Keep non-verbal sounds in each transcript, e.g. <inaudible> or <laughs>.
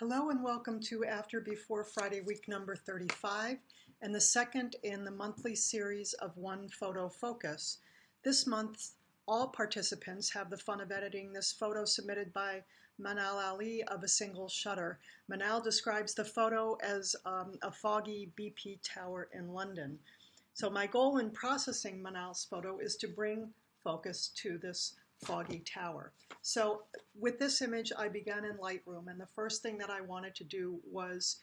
Hello and welcome to After Before Friday week number 35 and the second in the monthly series of One Photo Focus. This month, all participants have the fun of editing this photo submitted by Manal Ali of a single shutter. Manal describes the photo as um, a foggy BP tower in London. So my goal in processing Manal's photo is to bring focus to this foggy tower. So with this image, I began in Lightroom, and the first thing that I wanted to do was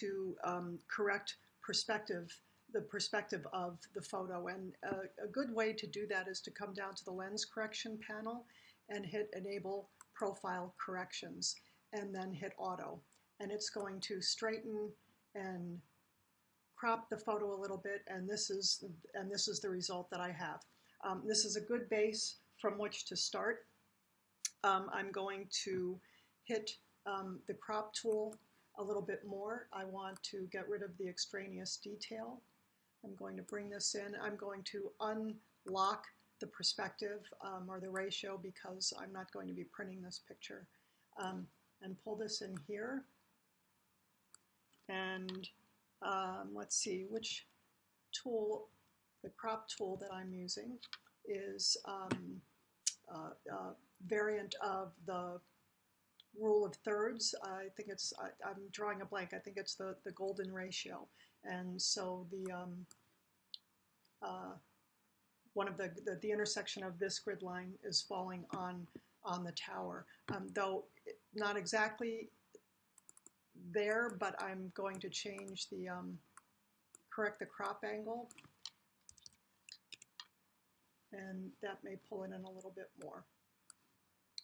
to um, correct perspective, the perspective of the photo. And a, good way to do that is to come down to the lens correction panel and hit enable profile corrections, and then hit auto. And it's going to straighten and crop the photo a little bit, and this is, and this is the result that I have. Um, this is a good base from which to start. Um, I'm going to hit um, the crop tool a little bit more. I want to get rid of the extraneous detail. I'm going to bring this in. I'm going to unlock the perspective um, or the ratio because I'm not going to be printing this picture. Um, and pull this in here. And um, let's see which tool, the crop tool that I'm using is um, uh, uh, variant of the rule of thirds. I think it's, I, am drawing a blank, I think it's the, the golden ratio. And so the, um, uh, one of the, the, the, intersection of this grid line is falling on, on the tower. Um, though not exactly there, but I'm going to change the, um, correct the crop angle and that may pull it in a little bit more.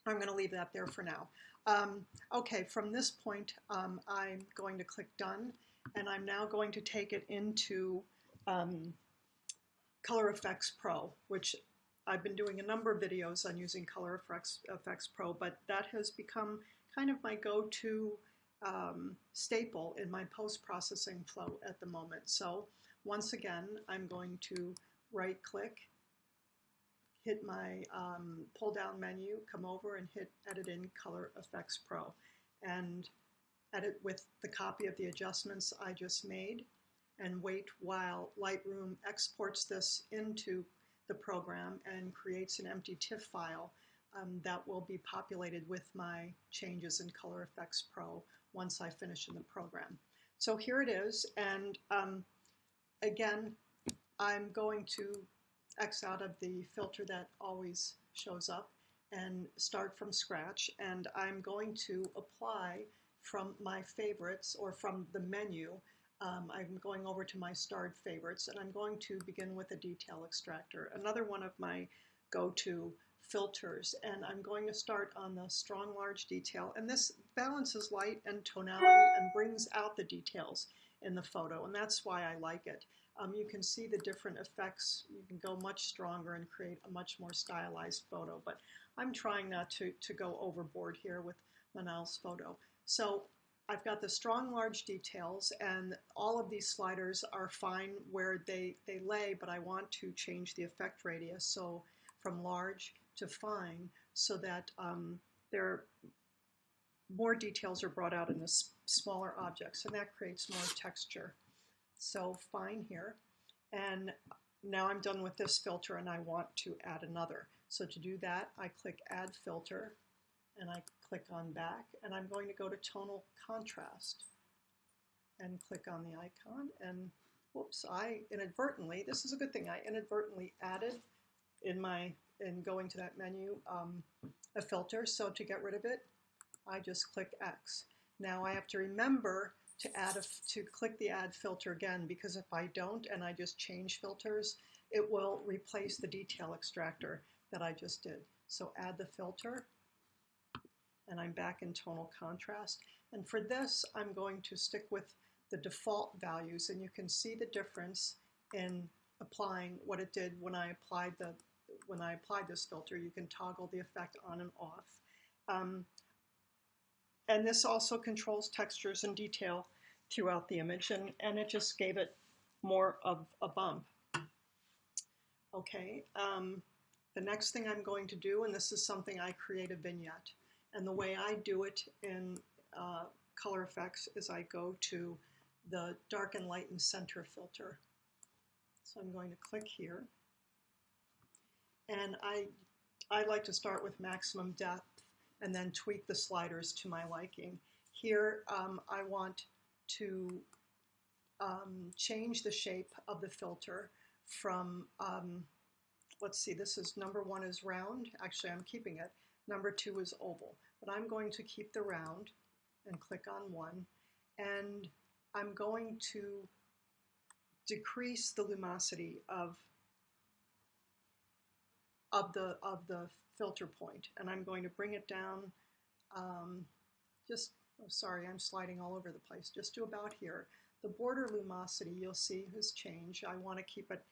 I'm going to leave that there for now. Um, okay, from this point, um, I'm going to click Done, and I'm now going to take it into um, Color Efex Pro, which I've been doing a number of videos on using Color Effects, Efex Pro, but that has become kind of my go-to um, staple in my post-processing flow at the moment. So once again, I'm going to right-click hit my um, pull down menu, come over and hit Edit in Color Efex Pro and edit with the copy of the adjustments I just made and wait while Lightroom exports this into the program and creates an empty TIFF file um, that will be populated with my changes in Color Efex Pro once I finish in the program. So here it is, and um, again, I'm going to X out of the filter that always shows up and start from scratch. And I'm going to apply from my favorites or from the menu. Um, I'm going over to my starred favorites and I'm going to begin with a detail extractor, another one of my go-to filters. And I'm going to start on the strong large detail. And this balances light and tonality and brings out the details in the photo. And that's why I like it um, you can see the different effects. You can go much stronger and create a much more stylized photo, but I'm trying not to, to go overboard here with Manal's photo. So I've got the strong large details and all of these sliders are fine where they, they lay, but I want to change the effect radius so from large to fine so that um, there more details are brought out in the smaller objects and that creates more texture. So fine here. And now I'm done with this filter and I want to add another. So to do that, I click Add Filter and I click on Back and I'm going to go to Tonal Contrast and click on the icon and whoops, I inadvertently, this is a good thing, I inadvertently added in my, in going to that menu, um, a filter. So to get rid of it, I just click X. Now I have to remember to add a, to click the add filter again because if I don't and I just change filters, it will replace the detail extractor that I just did. So add the filter and I'm back in tonal contrast. And for this, I'm going to stick with the default values and you can see the difference in applying what it did when I applied the when I applied this filter. You can toggle the effect on and off. Um, and this also controls textures and detail throughout the image, and, and it just gave it more of a bump. Okay, um, the next thing I'm going to do, and this is something I create a vignette, and the way I do it in uh, color Efex is I go to the dark and lighten center filter. So I'm going to click here. And I, I like to start with maximum depth and then tweak the sliders to my liking. Here um, I want to um, change the shape of the filter from, um, let's see, this is number one is round. Actually, I'm keeping it. Number two is oval. But I'm going to keep the round and click on one. And I'm going to decrease the lumosity of of the of the filter point and I'm going to bring it down um, just oh sorry I'm sliding all over the place just to about here. The border lumosity you'll see has changed. I want to keep it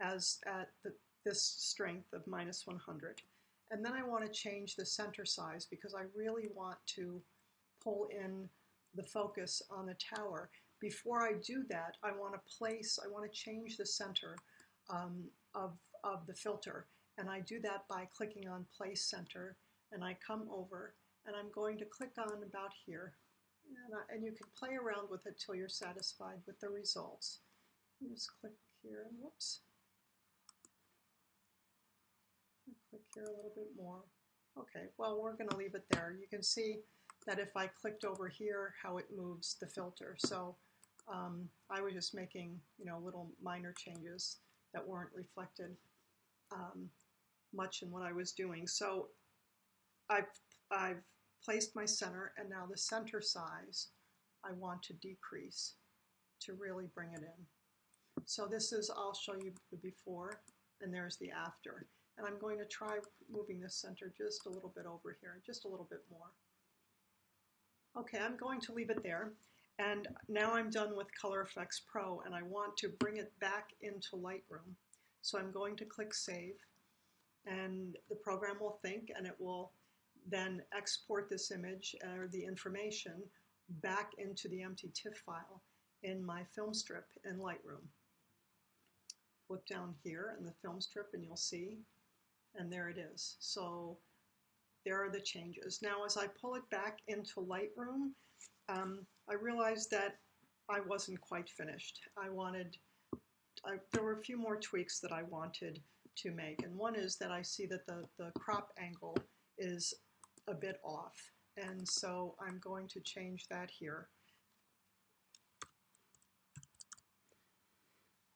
as at the, this strength of minus 100 and then I want to change the center size because I really want to pull in the focus on the tower. Before I do that I want to place I want to change the center um, of, of the filter and I do that by clicking on Place Center, and I come over, and I'm going to click on about here. And, I, and you can play around with it till you're satisfied with the results. Just click here, and whoops. Click here a little bit more. Okay, well, we're going to leave it there. You can see that if I clicked over here, how it moves the filter. So um, I was just making, you know, little minor changes that weren't reflected um, much in what I was doing. So I've, I've placed my center and now the center size I want to decrease to really bring it in. So this is, I'll show you the before and there's the after. And I'm going to try moving this center just a little bit over here, just a little bit more. Okay, I'm going to leave it there. And now I'm done with Color Efex Pro and I want to bring it back into Lightroom. So I'm going to click Save and the program will think and it will then export this image or the information back into the empty TIFF file in my film strip in Lightroom. Look down here in the film strip and you'll see, and there it is. So there are the changes. Now as I pull it back into Lightroom, um, I realized that I wasn't quite finished. I wanted, I, there were a few more tweaks that I wanted to make. And one is that I see that the, the crop angle is a bit off. And so I'm going to change that here.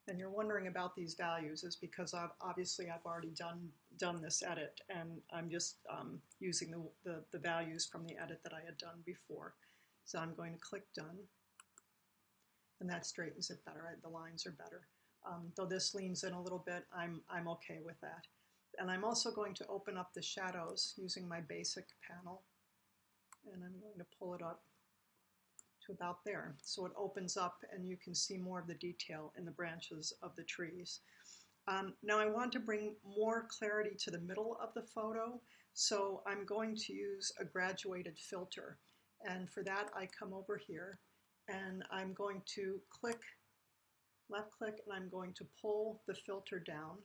And you're wondering about these values is because I've, obviously I've already done done this edit and I'm just um, using the, the, the values from the edit that I had done before. So I'm going to click done and that straightens it better. The lines are better. Um, though this leans in a little bit, I'm, I'm okay with that. And I'm also going to open up the shadows using my basic panel. And I'm going to pull it up to about there. So it opens up and you can see more of the detail in the branches of the trees. Um, now I want to bring more clarity to the middle of the photo, so I'm going to use a graduated filter. And for that I come over here and I'm going to click left click and I'm going to pull the filter down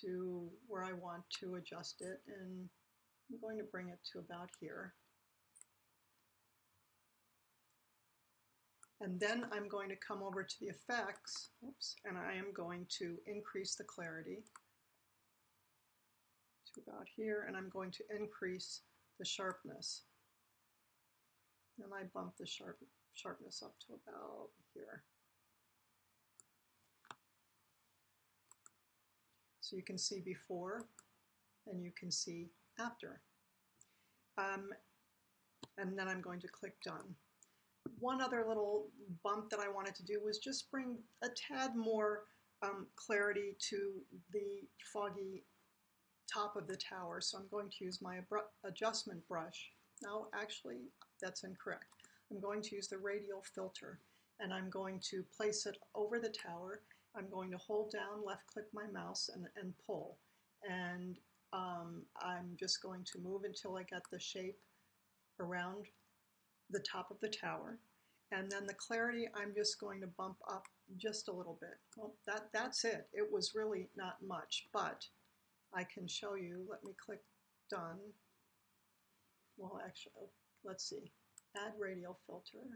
to where I want to adjust it and I'm going to bring it to about here. And then I'm going to come over to the effects, oops, and I am going to increase the clarity to about here, and I'm going to increase the sharpness. And I bump the sharp, sharpness up to about here. So you can see before and you can see after. Um, and then I'm going to click done. One other little bump that I wanted to do was just bring a tad more um, clarity to the foggy top of the tower. So I'm going to use my adjustment brush. No, actually, that's incorrect. I'm going to use the radial filter and I'm going to place it over the tower I'm going to hold down, left click my mouse and, and pull. And um, I'm just going to move until I get the shape around the top of the tower. And then the clarity, I'm just going to bump up just a little bit. Well, that, that's it. It was really not much, but I can show you. Let me click done. Well, actually, let's see. add radial filter,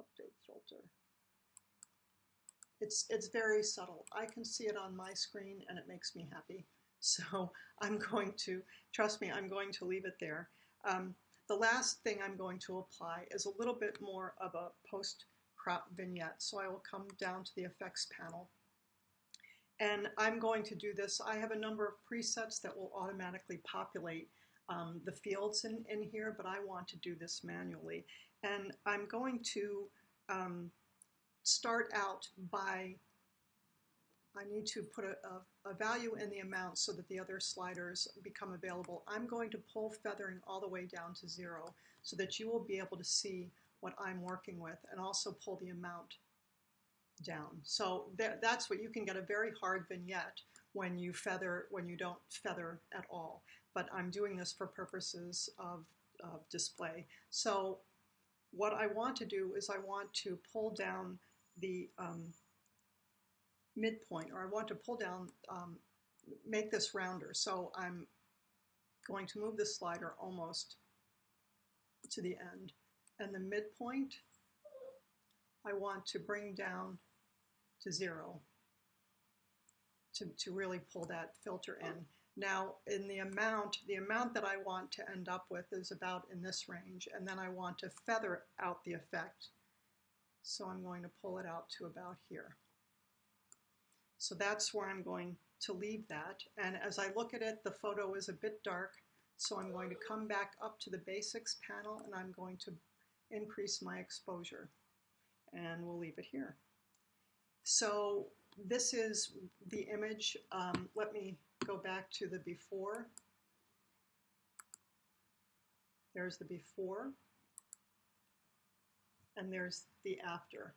update filter. It's, it's very subtle. I can see it on my screen and it makes me happy. <laughs> So I'm going to, trust me, I'm going to leave it there. Um, the last thing I'm going to apply is a little bit more of a post-crop vignette. So I will come down to the effects panel. And I'm going to do this. I have a number of presets that will automatically populate um, the fields in, in here, but I want to do this manually. And I'm going to um, start out by, I need to put a, a, a, value in the amount so that the other sliders become available. I'm going to pull feathering all the way down to zero so that you will be able to see what I'm working with and also pull the amount down. So that's what you can get a very hard vignette when you feather, when you don't feather at all. But I'm doing this for purposes of, of display. So what I want to do is I want to pull down the um, midpoint, or I want to pull down, um, make this rounder. So I'm going to move the slider almost to the end. And the midpoint, I want to bring down to zero to, to really pull that filter in. Now, in the amount, the amount that I want to end up with is about in this range, and then I want to feather out the effect. So I'm going to pull it out to about here. So that's where I'm going to leave that. And as I look at it, the photo is a bit dark, so I'm going to come back up to the basics panel and I'm going to increase my exposure. And we'll leave it here. So this is the image. Um, let me go back to the before. There's the before. And there's the after.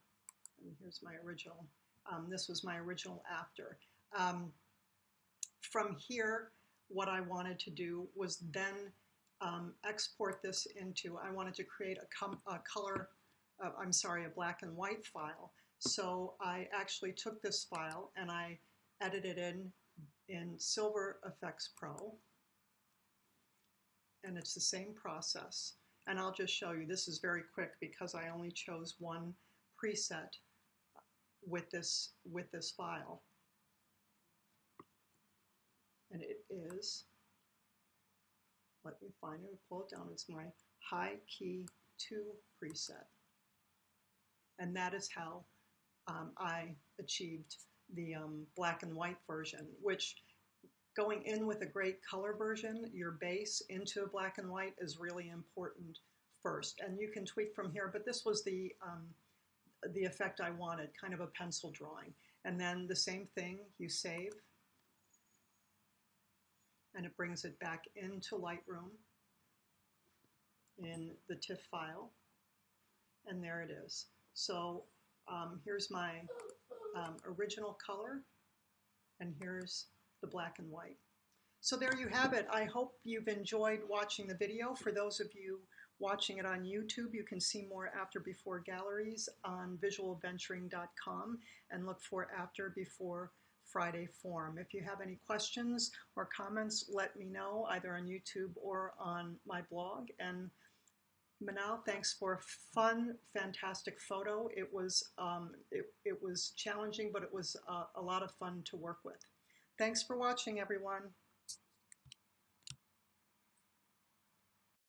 And here's my original. Um, this was my original after. Um, from here, what I wanted to do was then um, export this into, I wanted to create a, a color, uh, I'm sorry, a black and white file. So I actually took this file and I edited in in Silver Efex Pro. And it's the same process. And I'll just show you, this is very quick because I only chose one preset with this, with this file. And it is, let me find it, pull it down, it's my high key 2 preset. And that is how um, I achieved the um, black and white version, which going in with a great color version, your base into a black and white is really important first. And you can tweak from here, but this was the, um, the effect I wanted, kind of a pencil drawing. And then the same thing, you save, and it brings it back into Lightroom in the TIFF file, and there it is. So um, here's my um, original color, and here's the black and white. So there you have it. I hope you've enjoyed watching the video. For those of you watching it on YouTube, you can see more after before galleries on visualventuring.com and look for after before Friday form. If you have any questions or comments, let me know either on YouTube or on my blog. And Manal, thanks for a fun, fantastic photo. It was, um, it, it was challenging, but it was uh, a lot of fun to work with. Thanks for watching, everyone.